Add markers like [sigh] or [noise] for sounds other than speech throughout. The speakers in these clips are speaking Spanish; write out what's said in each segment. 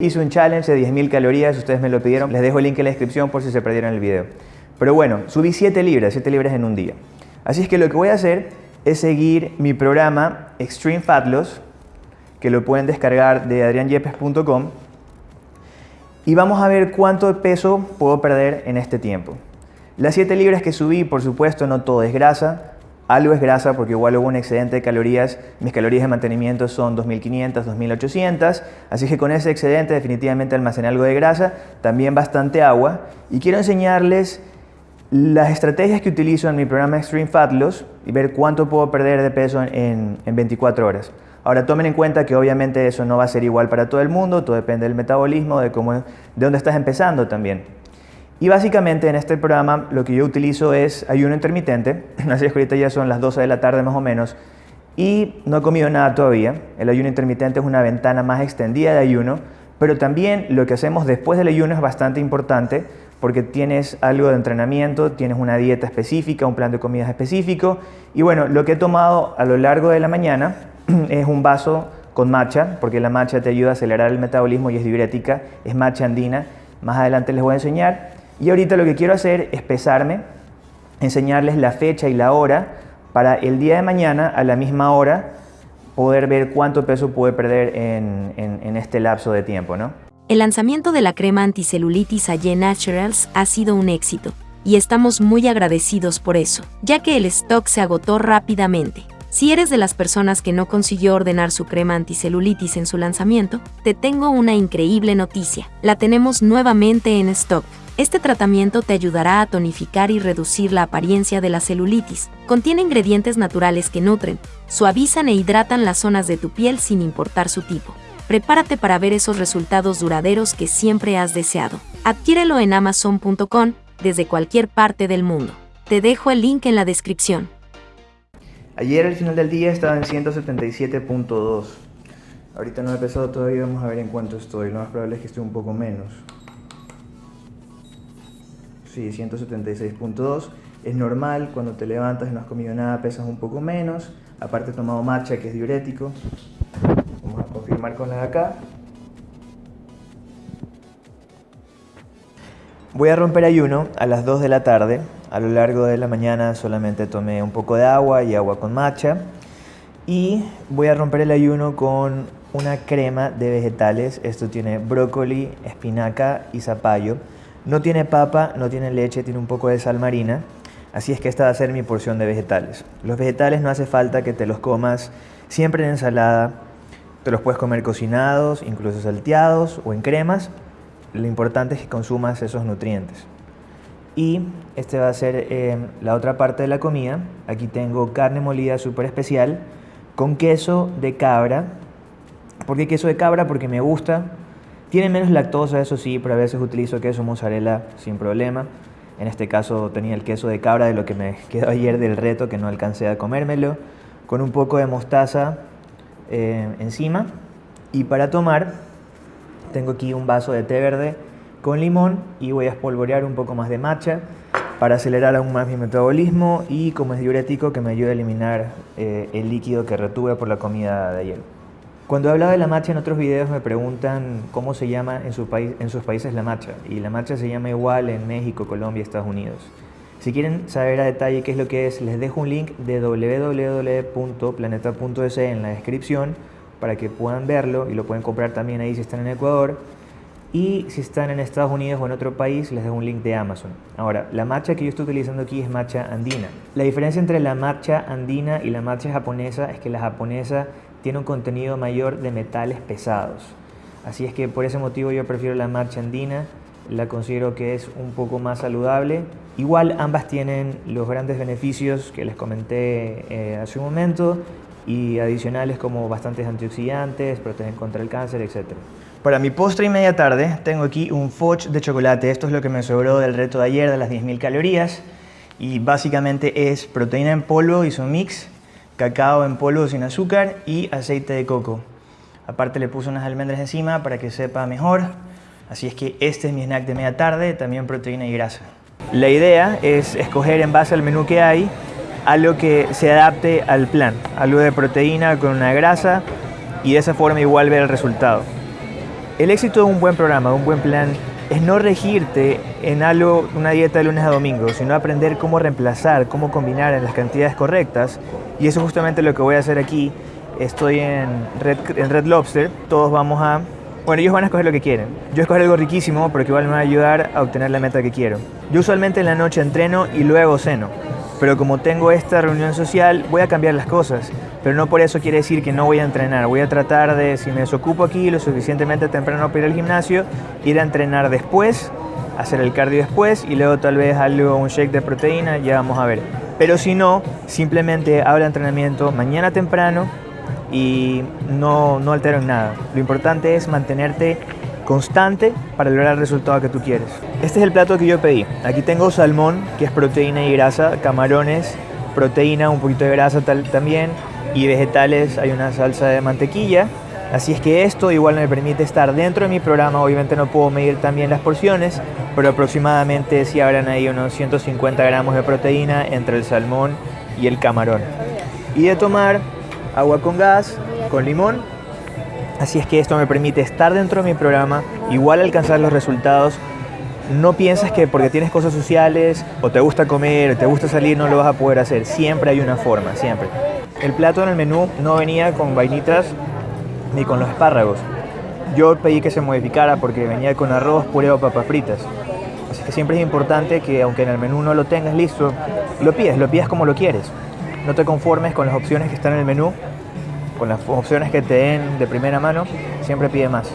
Hice un challenge de 10.000 calorías, ustedes me lo pidieron, les dejo el link en la descripción por si se perdieron el video. Pero bueno, subí 7 libras, 7 libras en un día. Así es que lo que voy a hacer es seguir mi programa Extreme Fat Loss, que lo pueden descargar de adrianyepes.com y vamos a ver cuánto peso puedo perder en este tiempo. Las 7 libras que subí, por supuesto, no todo es grasa, algo es grasa porque igual hubo un excedente de calorías, mis calorías de mantenimiento son 2500, 2800, así que con ese excedente definitivamente almacené algo de grasa, también bastante agua y quiero enseñarles las estrategias que utilizo en mi programa Extreme Fat Loss y ver cuánto puedo perder de peso en, en 24 horas. Ahora tomen en cuenta que obviamente eso no va a ser igual para todo el mundo, todo depende del metabolismo, de, cómo, de dónde estás empezando también. Y básicamente en este programa lo que yo utilizo es ayuno intermitente, [clears throat] así es que ahorita ya son las 12 de la tarde más o menos, y no he comido nada todavía. El ayuno intermitente es una ventana más extendida de ayuno, pero también lo que hacemos después del ayuno es bastante importante porque tienes algo de entrenamiento, tienes una dieta específica, un plan de comidas específico, y bueno, lo que he tomado a lo largo de la mañana [clears throat] es un vaso con matcha, porque la matcha te ayuda a acelerar el metabolismo y es diurética, es matcha andina, más adelante les voy a enseñar. Y ahorita lo que quiero hacer es pesarme, enseñarles la fecha y la hora para el día de mañana a la misma hora poder ver cuánto peso puede perder en, en, este lapso de tiempo. ¿no? El lanzamiento de la crema anticelulitis AYE Naturals ha sido un éxito y estamos muy agradecidos por eso, ya que el stock se agotó rápidamente. Si eres de las personas que no consiguió ordenar su crema anticelulitis en su lanzamiento, te tengo una increíble noticia. La tenemos nuevamente en stock. Este tratamiento te ayudará a tonificar y reducir la apariencia de la celulitis. Contiene ingredientes naturales que nutren, suavizan e hidratan las zonas de tu piel sin importar su tipo. Prepárate para ver esos resultados duraderos que siempre has deseado. Adquiérelo en amazon.com desde cualquier parte del mundo. Te dejo el link en la descripción. Ayer al final del día estaba en 177.2. Ahorita no he pesado todavía, vamos a ver en cuánto estoy. Lo más probable es que esté un poco menos. Sí, 176.2. Es normal, cuando te levantas y no has comido nada, pesas un poco menos. Aparte he tomado matcha, que es diurético. Vamos a confirmar con la de acá. Voy a romper ayuno a las 2 de la tarde. A lo largo de la mañana solamente tomé un poco de agua y agua con matcha. Y voy a romper el ayuno con una crema de vegetales. Esto tiene brócoli, espinaca y zapallo. No tiene papa, no tiene leche, tiene un poco de sal marina. Así es que esta va a ser mi porción de vegetales. Los vegetales no hace falta que te los comas siempre en ensalada. Te los puedes comer cocinados, incluso salteados o en cremas. Lo importante es que consumas esos nutrientes. Y este va a ser eh, la otra parte de la comida. Aquí tengo carne molida súper especial con queso de cabra. ¿Por qué queso de cabra? Porque me gusta, tiene menos lactosa, eso sí, pero a veces utilizo queso mozzarella sin problema. En este caso tenía el queso de cabra de lo que me [laughs] quedó ayer del reto, que no alcancé a comérmelo, con un poco de mostaza eh, encima. Y para tomar, tengo aquí un vaso de té verde con limón y voy a espolvorear un poco más de matcha para acelerar aún más mi metabolismo y como es diurético que me ayude a eliminar eh, el líquido que retuve por la comida de ayer. Cuando he hablado de la matcha en otros videos me preguntan cómo se llama en, sus países la matcha. Y la matcha se llama igual en México, Colombia Estados Unidos. Si quieren saber a detalle qué es lo que es, les dejo un link de www.planeta.es en la descripción para que puedan verlo y lo pueden comprar también ahí si están en Ecuador. Y si están en Estados Unidos o en otro país, les dejo un link de Amazon. Ahora, la matcha que yo estoy utilizando aquí es matcha andina. La diferencia entre la matcha andina y la matcha japonesa es que la japonesa tiene un contenido mayor de metales pesados. Así es que por ese motivo yo prefiero la marcha andina, la considero que es un poco más saludable. Igual ambas tienen los grandes beneficios que les comenté eh, hace un momento y adicionales como bastantes antioxidantes, protegen contra el cáncer, etc. Para mi postre y media tarde tengo aquí un fudge de chocolate. Esto es lo que me sobró del reto de ayer de las 10.000 calorías y básicamente es proteína en polvo y su mix cacao en polvo sin azúcar y aceite de coco. Aparte le puse unas almendras encima para que sepa mejor. Así es que este es mi snack de media tarde, también proteína y grasa. La idea es escoger en base al menú que hay algo que se adapte al plan, algo de proteína con una grasa y de esa forma igual ver el resultado. El éxito de un buen programa, de un buen plan, es no regirte en algo, una dieta de lunes a domingo, sino aprender cómo reemplazar, cómo combinar en las cantidades correctas. Y eso es justamente lo que voy a hacer aquí. Estoy en Red, en Red Lobster, todos vamos a... Bueno, ellos van a escoger lo que quieren. Yo escoger algo riquísimo, pero que igual me va a ayudar a obtener la meta que quiero. Yo usualmente en la noche entreno y luego ceno pero como tengo esta reunión social voy a cambiar las cosas. Pero no por eso quiere decir que no voy a entrenar. Voy a tratar de, si me desocupo aquí lo suficientemente temprano para ir al gimnasio, ir a entrenar después, hacer el cardio después y luego tal vez algo, un shake de proteína, ya vamos a ver. Pero si no, simplemente hago el entrenamiento mañana temprano y no, no altero en nada. Lo importante es mantenerte constante para lograr el resultado que tú quieres. Este es el plato que yo pedí. Aquí tengo salmón, que es proteína y grasa, camarones, proteína, un poquito de grasa también, y vegetales, hay una salsa de mantequilla. Así es que esto igual me permite estar dentro de mi programa, obviamente no puedo medir también las porciones, pero aproximadamente si habrán ahí unos 150 gramos de proteína entre el salmón y el camarón. Y de tomar agua con gas, con limón Así es que esto me permite estar dentro de mi programa, igual alcanzar los resultados. No piensas que porque tienes cosas sociales o te gusta comer o te gusta salir no lo vas a poder hacer. Siempre hay una forma, siempre. El plato en el menú no venía con vainitas ni con los espárragos. Yo pedí que se modificara porque venía con arroz, puré o papas fritas. Así que siempre es importante que aunque en el menú no lo tengas listo, lo pides, lo pidas como lo quieres. No te conformes con las opciones que están en el menú, con las opciones que te den de primera mano, siempre pide más.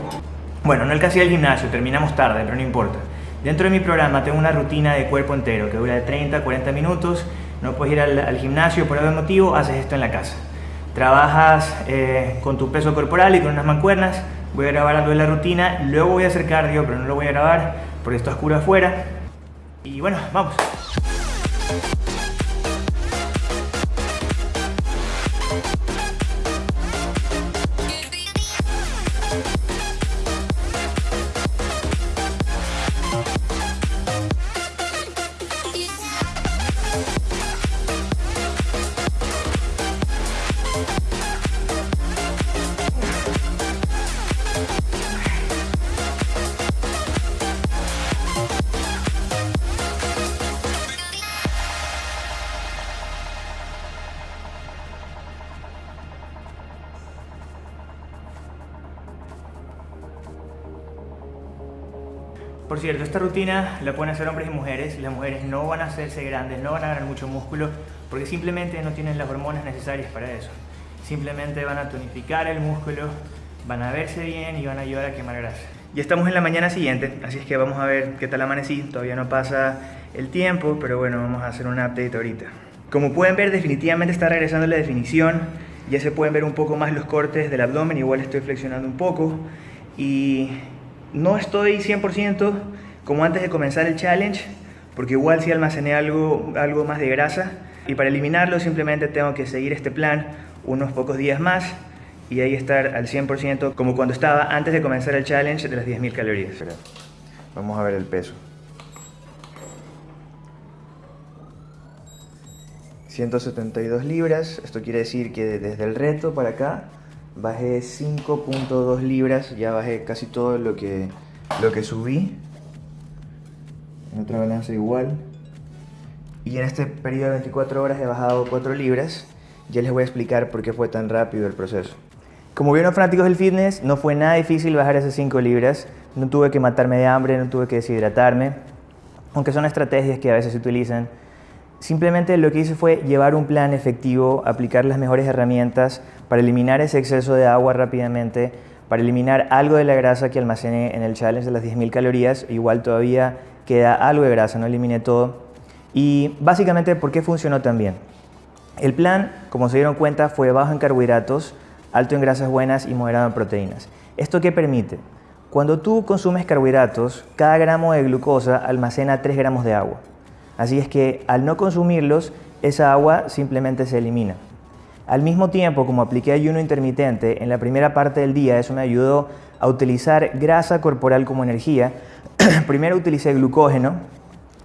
Bueno, no alcancé el gimnasio, terminamos tarde, pero no importa. Dentro de mi programa tengo una rutina de cuerpo entero que dura de 30 a 40 minutos. No puedes ir al, gimnasio por algún motivo, haces esto en la casa. Trabajas eh, con tu peso corporal y con unas mancuernas. Voy a grabar algo de la rutina, luego voy a hacer cardio, pero no lo voy a grabar porque está oscuro afuera. Y bueno, vamos. Por cierto, esta rutina la pueden hacer hombres y mujeres. Las mujeres no van a hacerse grandes, no van a ganar mucho músculo, porque simplemente no tienen las hormonas necesarias para eso. Simplemente van a tonificar el músculo, van a verse bien y van a ayudar a quemar grasa. Ya estamos en la mañana siguiente, así es que vamos a ver qué tal amanecí. Todavía no pasa el tiempo, pero bueno, vamos a hacer un update ahorita. Como pueden ver, definitivamente está regresando la definición. Ya se pueden ver un poco más los cortes del abdomen, igual estoy flexionando un poco. Y no estoy 100% como antes de comenzar el challenge, porque igual si almacené algo, algo más de grasa. Y para eliminarlo simplemente tengo que seguir este plan unos pocos días más y ahí estar al 100% como cuando estaba antes de comenzar el challenge de las 10.000 calorías. Vamos a ver el peso. 172 libras, esto quiere decir que desde el reto para acá bajé 5.2 libras, ya bajé casi todo lo que, lo que subí. En otra balanza igual. Y en este periodo de 24 horas he bajado 4 libras. Ya les voy a explicar por qué fue tan rápido el proceso. Como vieron fanáticos del fitness, no fue nada difícil bajar esas 5 libras. No tuve que matarme de hambre, no tuve que deshidratarme. Aunque son estrategias que a veces se utilizan Simplemente lo que hice fue llevar un plan efectivo, aplicar las mejores herramientas para eliminar ese exceso de agua rápidamente, para eliminar algo de la grasa que almacené en el challenge de las 10.000 calorías, igual todavía queda algo de grasa, no eliminé todo. Y básicamente, ¿por qué funcionó tan bien? El plan, como se dieron cuenta, fue bajo en carbohidratos, alto en grasas buenas y moderado en proteínas. ¿Esto qué permite? Cuando tú consumes carbohidratos, cada gramo de glucosa almacena 3 gramos de agua. Así es que al no consumirlos, esa agua simplemente se elimina. Al mismo tiempo, como apliqué ayuno intermitente, en la primera parte del día eso me ayudó a utilizar grasa corporal como energía. [clears throat] Primero utilicé glucógeno,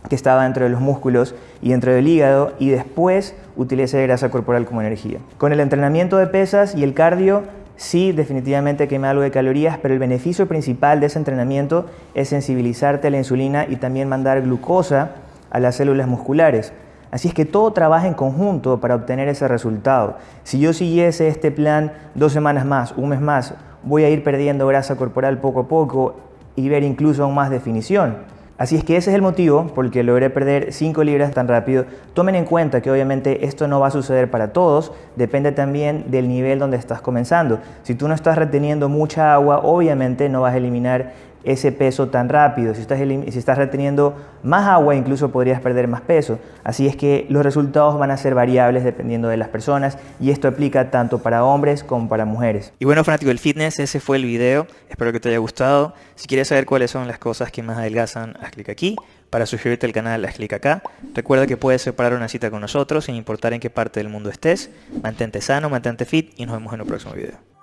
que estaba dentro de los músculos y dentro del hígado, y después utilicé grasa corporal como energía. Con el entrenamiento de pesas y el cardio, sí, definitivamente quema algo de calorías, pero el beneficio principal de ese entrenamiento es sensibilizarte a la insulina y también mandar glucosa a las células musculares. Así es que todo trabaja en conjunto para obtener ese resultado. Si yo siguiese este plan dos semanas más, un mes más, voy a ir perdiendo grasa corporal poco a poco y ver incluso aún más definición. Así es que ese es el motivo por el que logré perder 5 libras tan rápido. Tomen en cuenta que obviamente esto no va a suceder para todos, depende también del nivel donde estás comenzando. Si tú no estás reteniendo mucha agua, obviamente no vas a eliminar ese peso tan rápido. Si estás, reteniendo más agua, incluso podrías perder más peso. Así es que los resultados van a ser variables dependiendo de las personas y esto aplica tanto para hombres como para mujeres. Y bueno, fanático del fitness, ese fue el video. Espero que te haya gustado. Si quieres saber cuáles son las cosas que más adelgazan, haz clic aquí. Para suscribirte al canal, haz clic acá. Recuerda que puedes separar una cita con nosotros sin importar en qué parte del mundo estés. Mantente sano, mantente fit y nos vemos en el próximo video.